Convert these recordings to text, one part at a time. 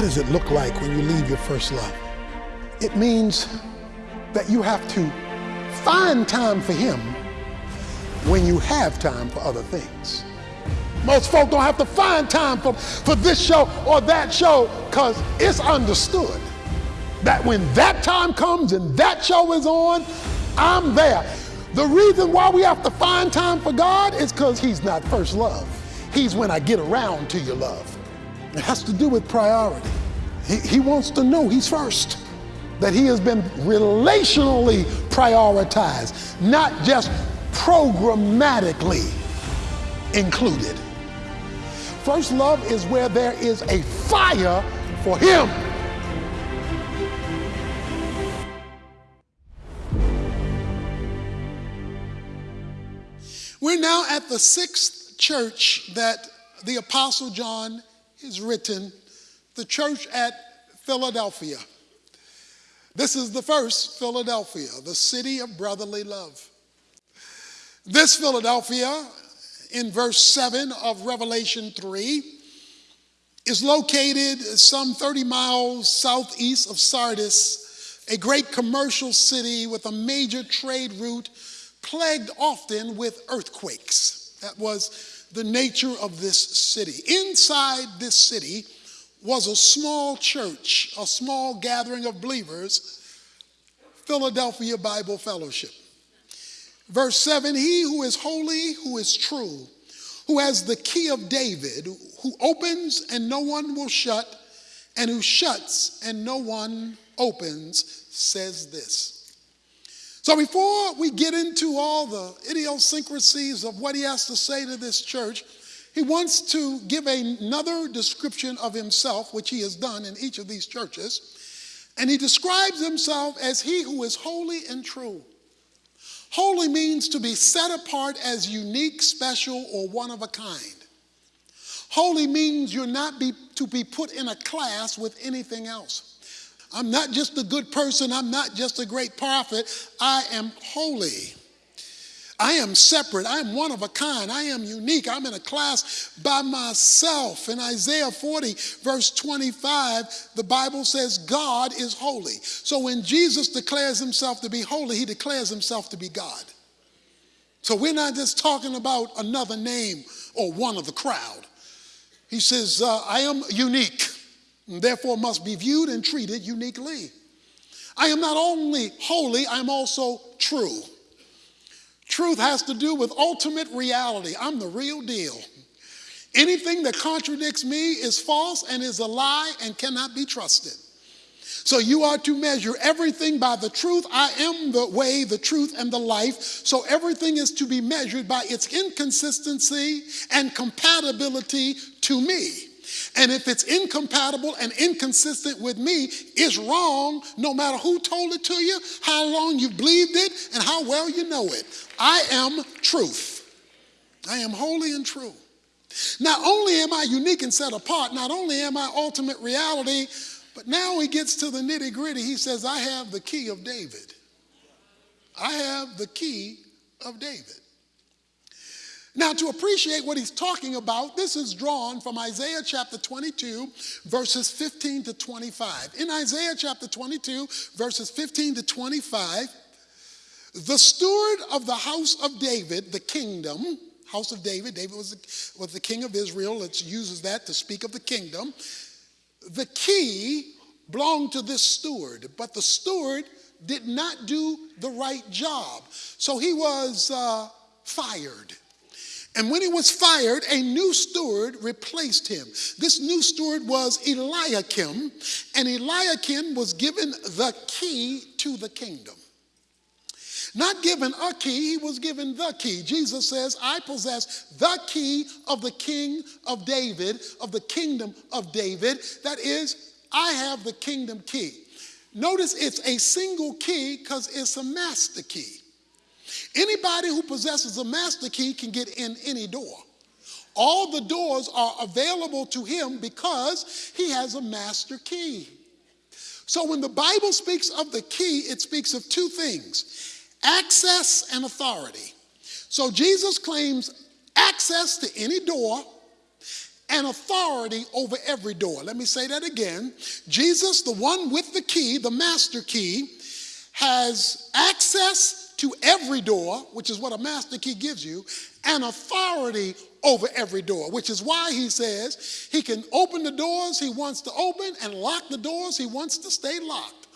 What does it look like when you leave your first love? It means that you have to find time for Him when you have time for other things. Most folk don't have to find time for, for this show or that show because it's understood that when that time comes and that show is on, I'm there. The reason why we have to find time for God is because He's not first love. He's when I get around to your love. It has to do with priority. He, he wants to know He's first, that He has been relationally prioritized, not just programmatically included. First love is where there is a fire for Him. We're now at the sixth church that the Apostle John has written, the church at Philadelphia. This is the first Philadelphia, the city of brotherly love. This Philadelphia, in verse 7 of Revelation 3, is located some 30 miles southeast of Sardis, a great commercial city with a major trade route plagued often with earthquakes. That was the nature of this city. Inside this city was a small church, a small gathering of believers, Philadelphia Bible Fellowship. Verse 7 He who is holy, who is true, who has the key of David, who opens and no one will shut, and who shuts and no one opens, says this. So before we get into all the idiosyncrasies of what he has to say to this church, he wants to give another description of himself, which he has done in each of these churches. And he describes himself as he who is holy and true. Holy means to be set apart as unique, special, or one of a kind. Holy means you're not be, to be put in a class with anything else. I'm not just a good person. I'm not just a great prophet. I am holy. I am separate. I am one of a kind. I am unique. I'm in a class by myself. In Isaiah 40, verse 25, the Bible says God is holy. So when Jesus declares himself to be holy, he declares himself to be God. So we're not just talking about another name or one of the crowd. He says, uh, I am unique and therefore must be viewed and treated uniquely. I am not only holy, I'm also true. Truth has to do with ultimate reality. I'm the real deal. Anything that contradicts me is false and is a lie and cannot be trusted. So you are to measure everything by the truth. I am the way, the truth, and the life. So everything is to be measured by its inconsistency and compatibility to me. And if it's incompatible and inconsistent with me, it's wrong no matter who told it to you, how long you believed it, and how well you know it. I am truth. I am holy and true. Not only am I unique and set apart, not only am I ultimate reality, but now he gets to the nitty gritty. He says, I have the key of David. I have the key of David. Now, to appreciate what he's talking about, this is drawn from Isaiah chapter 22, verses 15 to 25. In Isaiah chapter 22, verses 15 to 25, the steward of the house of David, the kingdom, house of David, David was the, was the king of Israel, it uses that to speak of the kingdom. The key belonged to this steward, but the steward did not do the right job. So he was uh, fired. And when he was fired, a new steward replaced him. This new steward was Eliakim, and Eliakim was given the key to the kingdom. Not given a key, he was given the key. Jesus says, I possess the key of the king of David, of the kingdom of David. That is, I have the kingdom key. Notice it's a single key because it's a master key. Anybody who possesses a master key can get in any door. All the doors are available to him because he has a master key. So when the Bible speaks of the key, it speaks of two things access and authority. So Jesus claims access to any door and authority over every door. Let me say that again. Jesus, the one with the key, the master key, has access to every door, which is what a master key gives you, and authority over every door, which is why he says he can open the doors he wants to open and lock the doors he wants to stay locked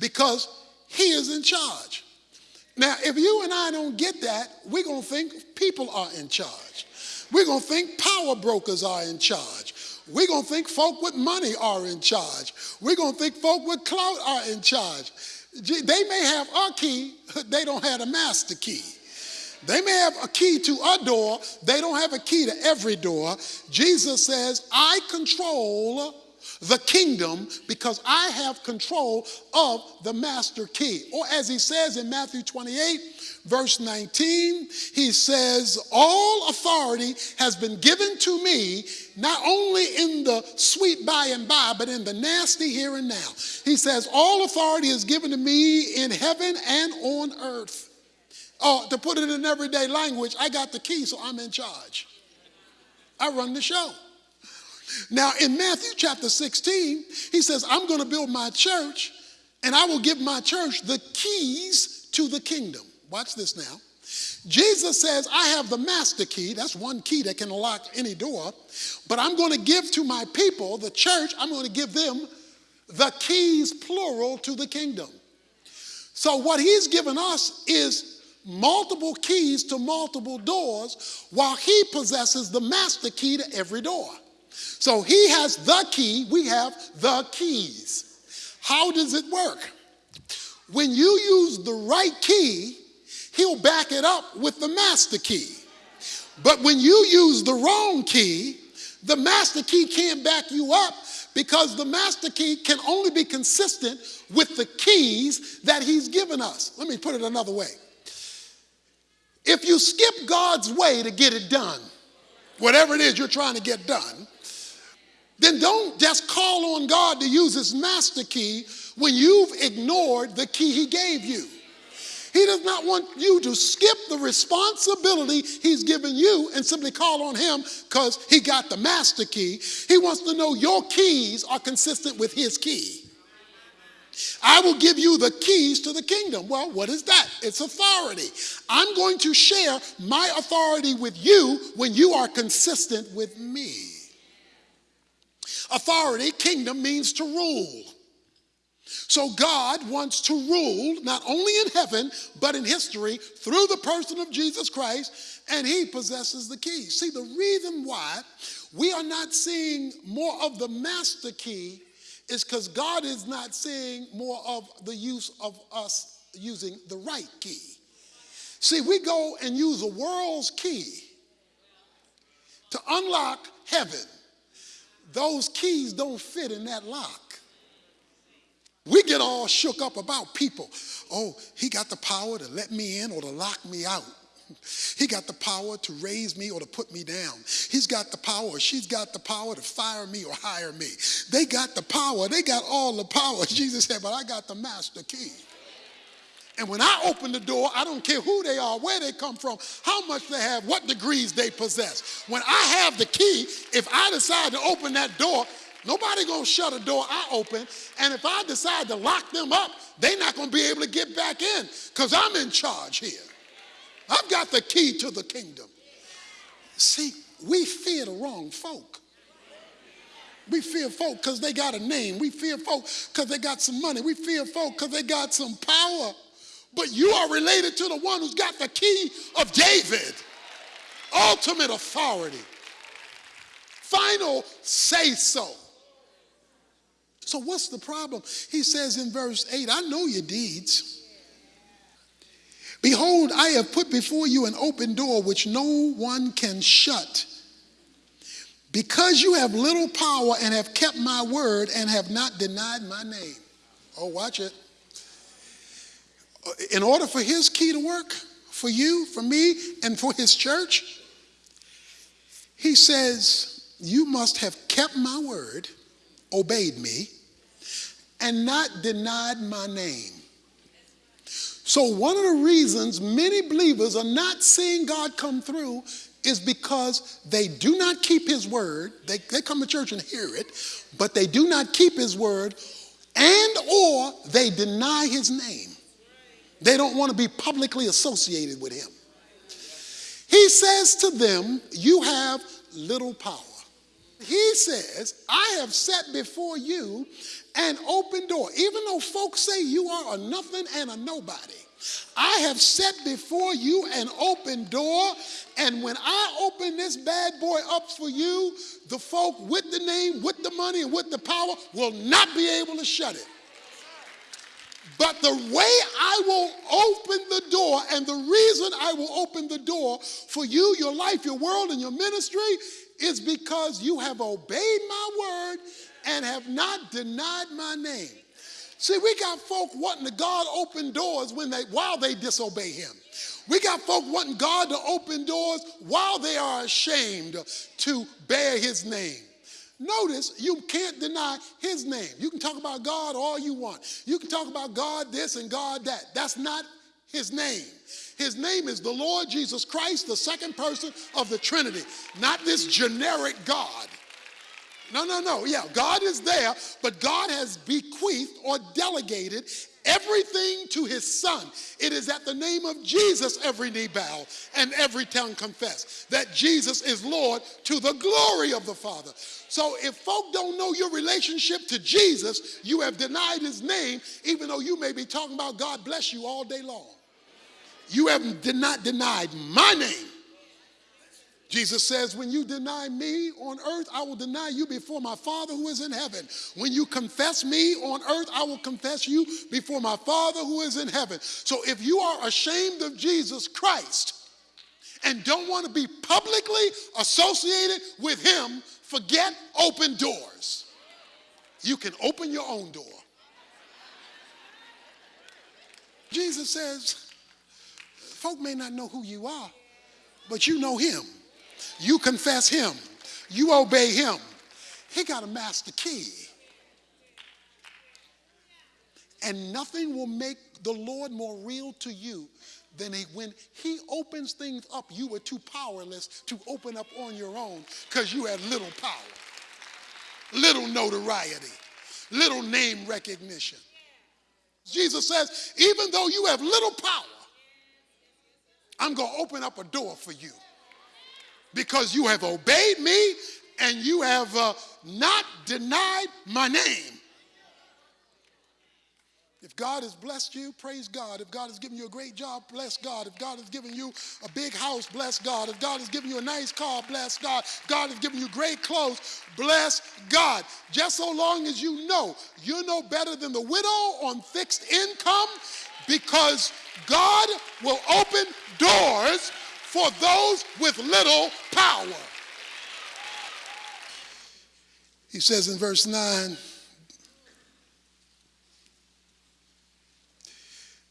because he is in charge. Now, if you and I don't get that, we're going to think people are in charge. We're going to think power brokers are in charge. We're going to think folk with money are in charge. We're going to think folk with clout are in charge. They may have a key, they don't have a master key. They may have a key to a door, they don't have a key to every door. Jesus says, I control the kingdom because I have control of the master key. Or as he says in Matthew 28, verse 19, he says, All authority has been given to me, not only in the sweet by and by, but in the nasty here and now. He says, All authority is given to me in heaven and on earth. Oh, to put it in everyday language, I got the key, so I'm in charge. I run the show. Now, in Matthew chapter 16, he says, I'm going to build my church, and I will give my church the keys to the kingdom. Watch this now. Jesus says, I have the master key. That's one key that can unlock any door. But I'm going to give to my people, the church, I'm going to give them the keys, plural, to the kingdom. So, what he's given us is multiple keys to multiple doors, while he possesses the master key to every door. So he has the key, we have the keys. How does it work? When you use the right key, he'll back it up with the master key. But when you use the wrong key, the master key can't back you up because the master key can only be consistent with the keys that he's given us. Let me put it another way. If you skip God's way to get it done, whatever it is you're trying to get done, then don't just call on God to use his master key when you've ignored the key he gave you. He does not want you to skip the responsibility he's given you and simply call on him because he got the master key. He wants to know your keys are consistent with his key. I will give you the keys to the kingdom. Well, what is that? It's authority. I'm going to share my authority with you when you are consistent with me. Authority, kingdom means to rule. So God wants to rule not only in heaven, but in history through the person of Jesus Christ, and he possesses the key. See, the reason why we are not seeing more of the master key is because God is not seeing more of the use of us using the right key. See, we go and use a world's key to unlock heaven. Those keys don't fit in that lock. We get all shook up about people. Oh, he got the power to let me in or to lock me out. He got the power to raise me or to put me down. He's got the power. She's got the power to fire me or hire me. They got the power. They got all the power. Jesus said, but I got the master key. And when I open the door, I don't care who they are, where they come from, how much they have, what degrees they possess. When I have the key, if I decide to open that door, nobody gonna shut a door I open. And if I decide to lock them up, they're not gonna be able to get back in because I'm in charge here. I've got the key to the kingdom. See, we fear the wrong folk. We fear folk because they got a name. We fear folk because they got some money. We fear folk because they got some power. But you are related to the one who's got the key of David, ultimate authority, final say so. So, what's the problem? He says in verse 8, I know your deeds. Behold, I have put before you an open door which no one can shut. Because you have little power and have kept my word and have not denied my name. Oh, watch it. Uh, in order for his key to work, for you, for me, and for his church, he says, You must have kept my word, obeyed me, and not denied my name. So, one of the reasons many believers are not seeing God come through is because they do not keep his word. They, they come to church and hear it, but they do not keep his word and or they deny his name. They don't want to be publicly associated with him. He says to them, You have little power. He says, I have set before you an open door. Even though folks say you are a nothing and a nobody, I have set before you an open door, and when I open this bad boy up for you, the folk with the name, with the money, and with the power will not be able to shut it. But the way I will open the door, and the reason I will open the door for you, your life, your world, and your ministry is because you have obeyed my word and have not denied my name. See, we got folk wanting to God open doors when they while they disobey him. We got folk wanting God to open doors while they are ashamed to bear his name. Notice you can't deny his name. You can talk about God all you want. You can talk about God this and God that. That's not his name. His name is the Lord Jesus Christ, the second person of the Trinity, not this generic God. No, no, no. Yeah, God is there, but God has bequeathed or delegated everything to his son. It is at the name of Jesus every knee bow and every tongue confess that Jesus is Lord to the glory of the Father. So if folk don't know your relationship to Jesus, you have denied his name, even though you may be talking about God bless you all day long. You have did not denied my name. Jesus says, When you deny me on earth, I will deny you before my Father who is in heaven. When you confess me on earth, I will confess you before my Father who is in heaven. So if you are ashamed of Jesus Christ and don't want to be publicly associated with him, forget open doors. You can open your own door. Jesus says, folk may not know who you are, but you know him. You confess him. You obey him. He got a master key. And nothing will make the Lord more real to you than he, when he opens things up, you were too powerless to open up on your own because you had little power, little notoriety, little name recognition. Jesus says, even though you have little power, I'm going to open up a door for you because you have obeyed me and you have uh, not denied my name. If God has blessed you, praise God. If God has given you a great job, bless God. If God has given you a big house, bless God. If God has given you a nice car, bless God. If God has given you great clothes, bless God. Just so long as you know, you know better than the widow on fixed income because God will open doors for those with little power. He says in verse 9,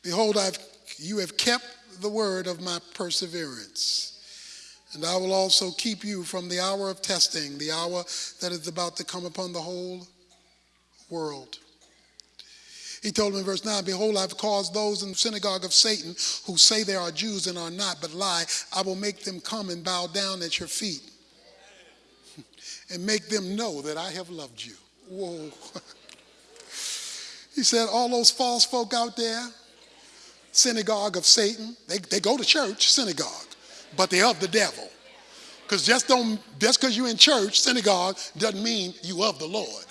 Behold, I've, you have kept the word of my perseverance. And I will also keep you from the hour of testing, the hour that is about to come upon the whole world. He told him in verse 9, Behold, I've caused those in the synagogue of Satan who say they are Jews and are not, but lie. I will make them come and bow down at your feet and make them know that I have loved you. Whoa. he said, All those false folk out there, synagogue of Satan, they, they go to church, synagogue, but they're of the devil. Because just don't just because you're in church, synagogue, doesn't mean you of the Lord.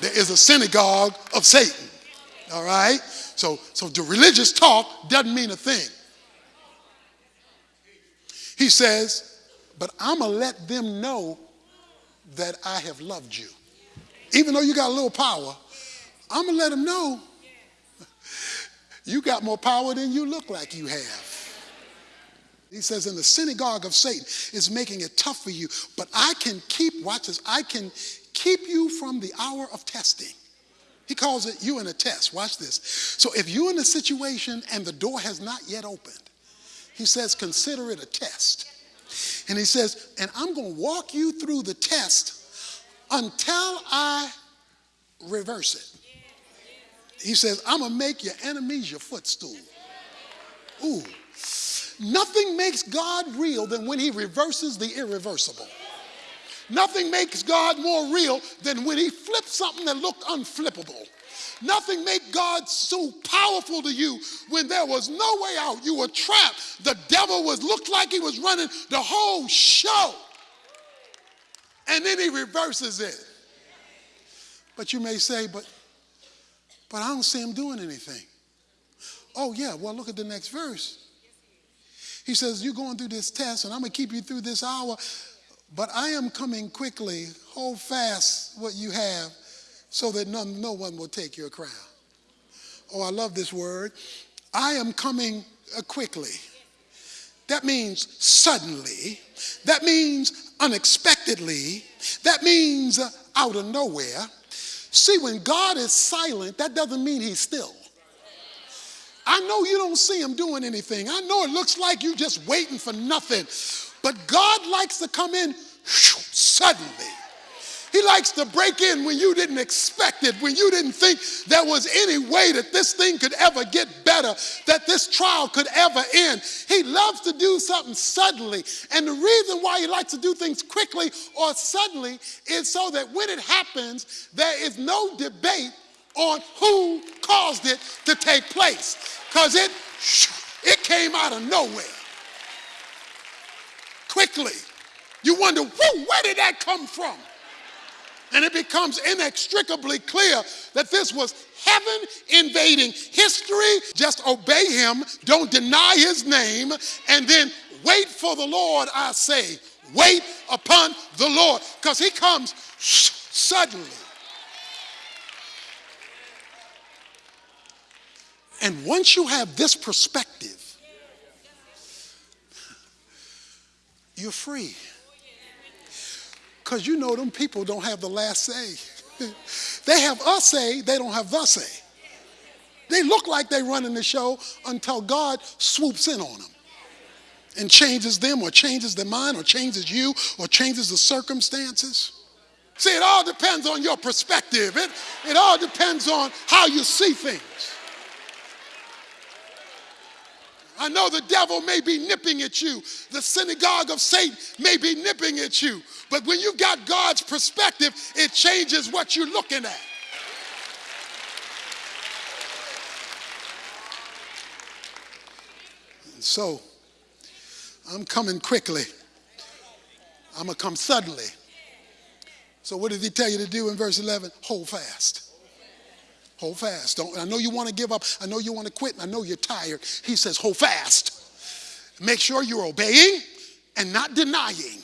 There is a synagogue of Satan. All right? So, so the religious talk doesn't mean a thing. He says, but I'm going to let them know that I have loved you. Even though you got a little power, I'm going to let them know you got more power than you look like you have. He says, in the synagogue of Satan is making it tough for you, but I can keep, watch this, I can keep you from the hour of testing. He calls it you in a test. Watch this. So if you're in a situation and the door has not yet opened, he says, consider it a test. And he says, and I'm going to walk you through the test until I reverse it. He says, I'm going to make your enemies your footstool. Ooh. Nothing makes God real than when he reverses the irreversible. Nothing makes God more real than when he flips something that looked unflippable. Nothing made God so powerful to you when there was no way out. You were trapped. The devil was looked like he was running the whole show. And then he reverses it. But you may say, but but I don't see him doing anything. Oh, yeah, well, look at the next verse. He says, You're going through this test, and I'm going to keep you through this hour, but I am coming quickly. Hold fast what you have so that none, no one will take your crown. Oh, I love this word. I am coming uh, quickly. That means suddenly. That means unexpectedly. That means uh, out of nowhere. See, when God is silent, that doesn't mean he's still. I know you don't see him doing anything. I know it looks like you're just waiting for nothing. But God likes to come in suddenly. He likes to break in when you didn't expect it, when you didn't think there was any way that this thing could ever get better, that this trial could ever end. He loves to do something suddenly. And the reason why he likes to do things quickly or suddenly is so that when it happens, there is no debate on who caused it to take place. Because it, it came out of nowhere. Quickly. You wonder, where did that come from? And it becomes inextricably clear that this was heaven invading history. Just obey him, don't deny his name, and then wait for the Lord, I say. Wait upon the Lord, because he comes suddenly. And once you have this perspective, you're free because you know them people don't have the last say. they have us say, they don't have the say. They look like they're running the show until God swoops in on them and changes them or changes their mind or changes you or changes the circumstances. See, it all depends on your perspective. It, it all depends on how you see things. I know the devil may be nipping at you. The synagogue of Satan may be nipping at you. But when you got God's perspective, it changes what you're looking at. And so, I'm coming quickly. I'm going to come suddenly. So, what did he tell you to do in verse 11? Hold fast. Hold fast. Don't, I know you want to give up. I know you want to quit. I know you're tired. He says, hold fast. Make sure you're obeying and not denying.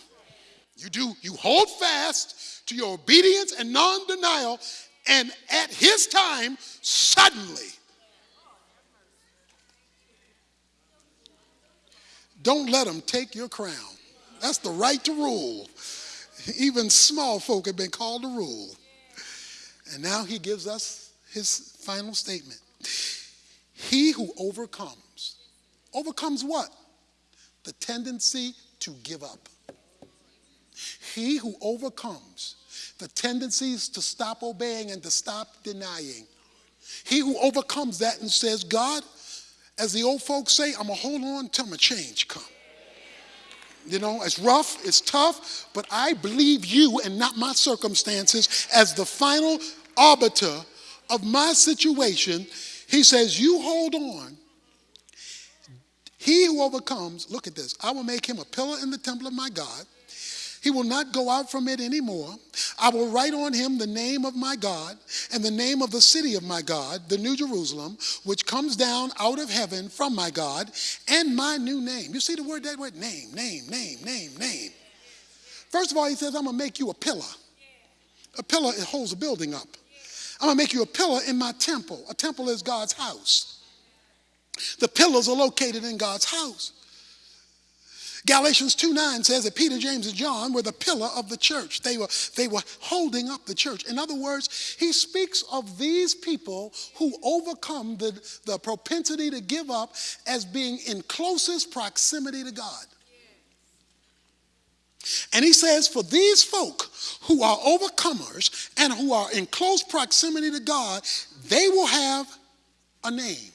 You do, you hold fast to your obedience and non-denial, and at his time, suddenly. Don't let him take your crown. That's the right to rule. Even small folk have been called to rule. And now he gives us his final statement. He who overcomes, overcomes what? The tendency to give up. He who overcomes the tendencies to stop obeying and to stop denying. He who overcomes that and says, God, as the old folks say, I'm going to hold on till my change come. You know, it's rough, it's tough, but I believe you and not my circumstances as the final arbiter of my situation, he says, You hold on. He who overcomes, look at this, I will make him a pillar in the temple of my God. He will not go out from it anymore. I will write on him the name of my God and the name of the city of my God, the New Jerusalem, which comes down out of heaven from my God, and my new name. You see the word, that word? Name, name, name, name, name. First of all, he says, I'm going to make you a pillar. A pillar, it holds a building up. I'm to make you a pillar in my temple. A temple is God's house. The pillars are located in God's house. Galatians 2 9 says that Peter, James, and John were the pillar of the church. They were, they were holding up the church. In other words, he speaks of these people who overcome the, the propensity to give up as being in closest proximity to God. And he says, for these folk who are overcomers and who are in close proximity to God, they will have a name.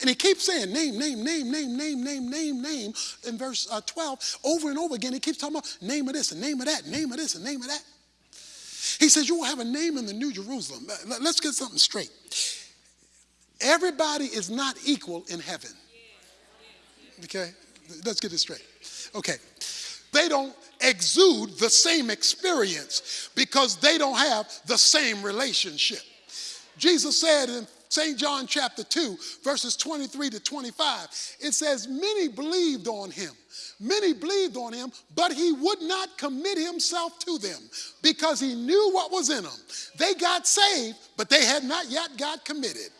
And he keeps saying name, name, name, name, name, name, name, name. In verse uh, 12, over and over again, he keeps talking about name of this and name of that, name of this and name of that. He says, You will have a name in the New Jerusalem. Let's get something straight. Everybody is not equal in heaven. Okay? Let's get this straight. Okay. They don't exude the same experience because they don't have the same relationship. Jesus said in St. John chapter 2, verses 23 to 25, it says, Many believed on him. Many believed on him, but he would not commit himself to them because he knew what was in them. They got saved, but they had not yet got committed.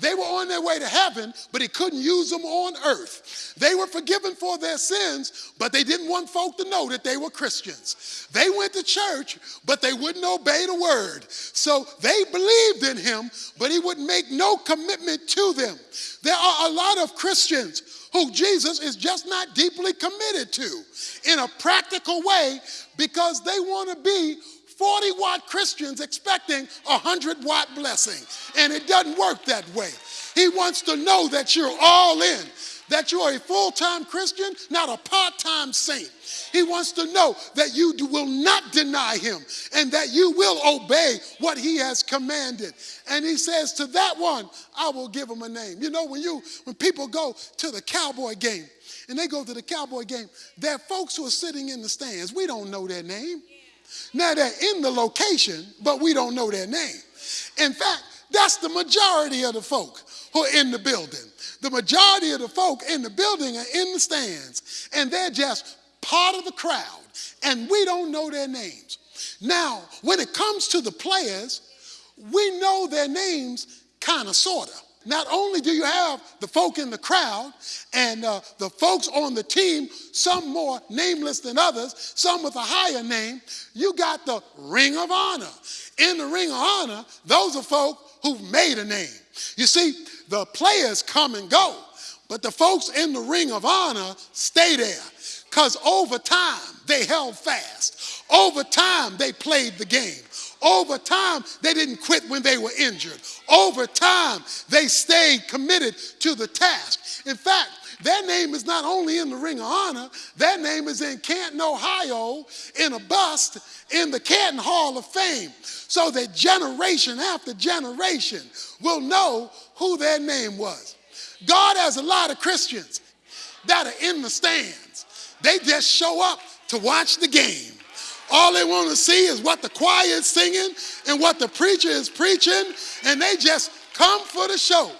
They were on their way to heaven, but he couldn't use them on earth. They were forgiven for their sins, but they didn't want folk to know that they were Christians. They went to church, but they wouldn't obey the word. So they believed in him, but he would make no commitment to them. There are a lot of Christians who Jesus is just not deeply committed to in a practical way because they want to be 40 watt Christians expecting a 100 watt blessing. And it doesn't work that way. He wants to know that you're all in, that you're a full time Christian, not a part time saint. He wants to know that you will not deny him and that you will obey what he has commanded. And he says, To that one, I will give him a name. You know, when you when people go to the cowboy game and they go to the cowboy game, there are folks who are sitting in the stands. We don't know their name. Now they're in the location, but we don't know their name. In fact, that's the majority of the folk who are in the building. The majority of the folk in the building are in the stands, and they're just part of the crowd, and we don't know their names. Now, when it comes to the players, we know their names kind of, sort of. Not only do you have the folk in the crowd and uh, the folks on the team, some more nameless than others, some with a higher name, you got the ring of honor. In the ring of honor, those are folk who've made a name. You see, the players come and go, but the folks in the ring of honor stay there because over time they held fast. Over time they played the game. Over time, they didn't quit when they were injured. Over time, they stayed committed to the task. In fact, their name is not only in the Ring of Honor, their name is in Canton, Ohio, in a bust in the Canton Hall of Fame, so that generation after generation will know who their name was. God has a lot of Christians that are in the stands. They just show up to watch the game. All they want to see is what the choir is singing and what the preacher is preaching, and they just come for the show.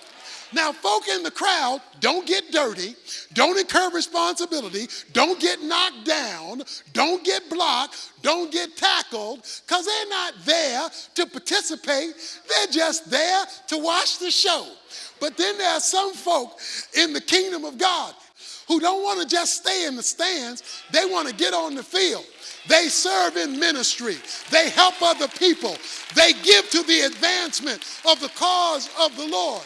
Now, folk in the crowd don't get dirty, don't incur responsibility, don't get knocked down, don't get blocked, don't get tackled, because they're not there to participate. They're just there to watch the show. But then there are some folk in the kingdom of God who don't want to just stay in the stands, they want to get on the field. They serve in ministry. They help other people. They give to the advancement of the cause of the Lord.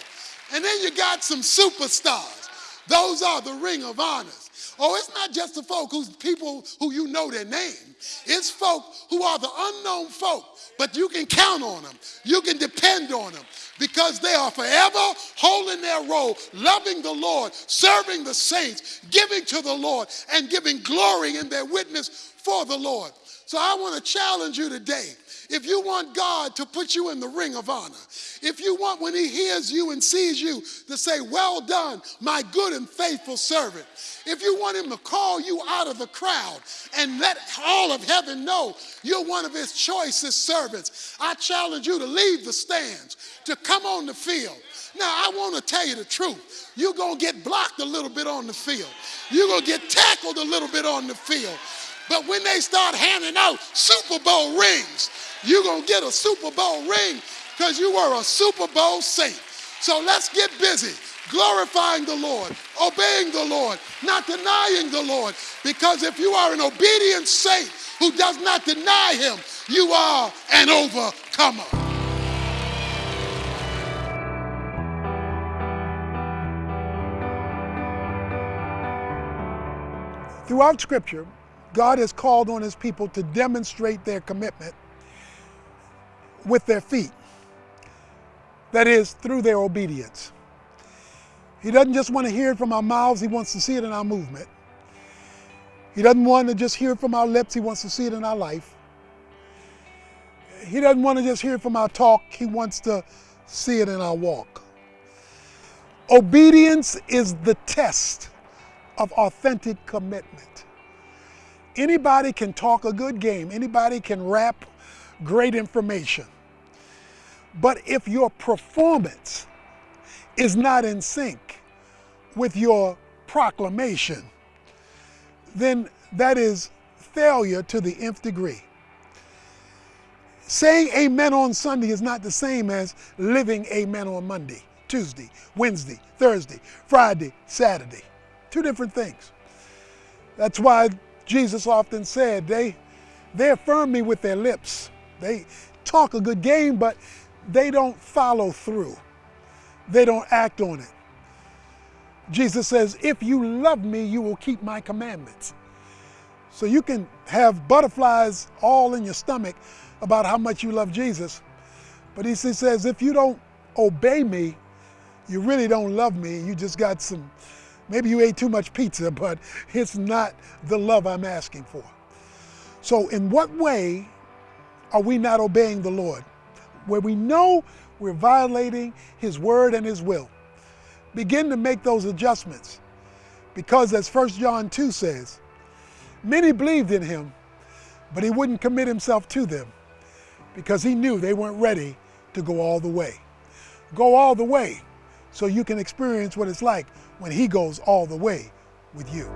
And then you got some superstars. Those are the ring of honors. Oh, it's not just the folk who's people who you know their name. It's folk who are the unknown folk, but you can count on them. You can depend on them because they are forever holding their role, loving the Lord, serving the saints, giving to the Lord, and giving glory in their witness for the Lord. So I want to challenge you today. If you want God to put you in the ring of honor, if you want when he hears you and sees you to say, Well done, my good and faithful servant, if you want him to call you out of the crowd and let all of heaven know you're one of his choicest servants, I challenge you to leave the stands, to come on the field. Now, I want to tell you the truth. You're going to get blocked a little bit on the field, you're going to get tackled a little bit on the field. But when they start handing out Super Bowl rings, you're going to get a Super Bowl ring because you were a Super Bowl saint. So let's get busy glorifying the Lord, obeying the Lord, not denying the Lord. Because if you are an obedient saint who does not deny him, you are an overcomer. Throughout Scripture, God has called on his people to demonstrate their commitment with their feet. That is, through their obedience. He doesn't just want to hear it from our mouths, he wants to see it in our movement. He doesn't want to just hear it from our lips, he wants to see it in our life. He doesn't want to just hear it from our talk, he wants to see it in our walk. Obedience is the test of authentic commitment. Anybody can talk a good game, anybody can rap great information. But if your performance is not in sync with your proclamation, then that is failure to the nth degree. Saying amen on Sunday is not the same as living amen on Monday, Tuesday, Wednesday, Thursday, Friday, Saturday. Two different things. That's why Jesus often said they, they affirm me with their lips. They talk a good game, but they don't follow through. They don't act on it. Jesus says, if you love me, you will keep my commandments. So you can have butterflies all in your stomach about how much you love Jesus. But he says, if you don't obey me, you really don't love me. You just got some, maybe you ate too much pizza, but it's not the love I'm asking for. So in what way are we not obeying the Lord? Where we know we're violating his word and his will. Begin to make those adjustments. Because as 1 John 2 says, many believed in him, but he wouldn't commit himself to them because he knew they weren't ready to go all the way. Go all the way so you can experience what it's like when he goes all the way with you.